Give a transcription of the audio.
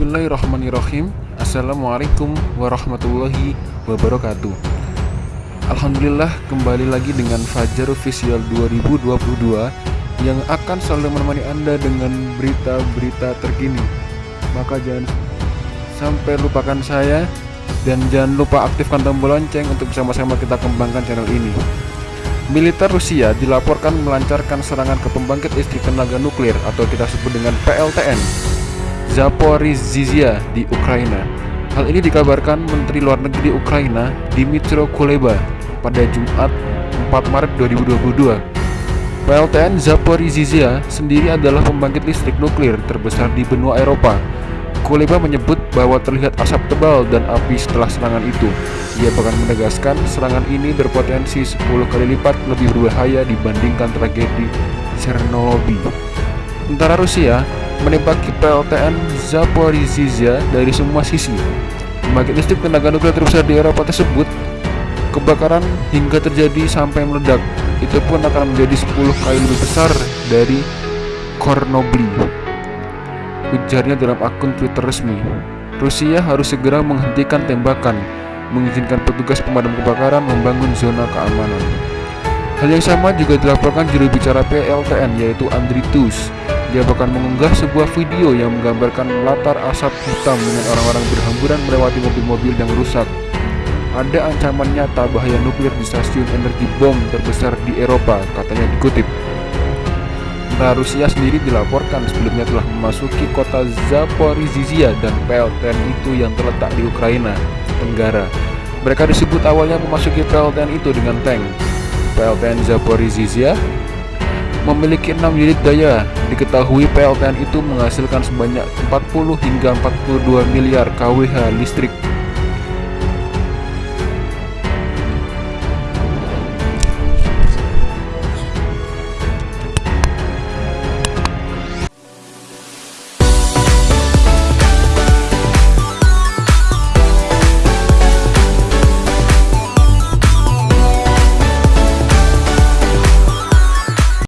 Bismillahirrahmanirrahim. Assalamualaikum warahmatullahi wabarakatuh. Alhamdulillah kembali lagi dengan Fajar Official 2022 Yang akan selalu menemani Anda dengan berita-berita terkini. Maka jangan sampai lupakan saya Dan jangan lupa aktifkan tombol lonceng untuk bersama-sama kita kembangkan channel ini. Militer Rusia dilaporkan melancarkan serangan ke pembangkit listrik tenaga nuklir atau kita sebut dengan PLTN Zaporizhzhia di Ukraina. Hal ini dikabarkan Menteri Luar Negeri Ukraina Dmytro Kuleba pada Jumat 4 Maret 2022. PLTN Zaporizhzhia sendiri adalah pembangkit listrik nuklir terbesar di benua Eropa. Kuleba menyebut bahwa terlihat asap tebal dan api setelah serangan itu. Ia bahkan menegaskan serangan ini berpotensi 10 kali lipat lebih berbahaya dibandingkan tragedi Chernobyl. Tentara Rusia menembaki PLTN Zaporizhzhia dari semua sisi. Pembangkit listrik tenaga nuklir terbesar di Eropa tersebut kebakaran hingga terjadi sampai meledak. Itu pun akan menjadi 10 kali lebih besar dari Kornobli. Ujarnya dalam akun Twitter resmi. Rusia harus segera menghentikan tembakan, mengizinkan petugas pemadam kebakaran membangun zona keamanan. Hal yang sama juga dilaporkan juru bicara PLTN yaitu Andri Tus dia bahkan mengunggah sebuah video yang menggambarkan latar asap hitam dengan orang-orang berhamburan melewati mobil-mobil yang rusak. Ada ancaman nyata bahaya nuklir di stasiun energi bom terbesar di Eropa, katanya dikutip. Nah, Rusia sendiri dilaporkan sebelumnya telah memasuki kota Zaporizhzhia dan PLTN itu yang terletak di Ukraina Tenggara. Mereka disebut awalnya memasuki PLTN itu dengan tank. PLTN Zaporizhzhia memiliki 6 unit daya. Diketahui PLTN itu menghasilkan sebanyak 40 hingga 42 miliar kWh listrik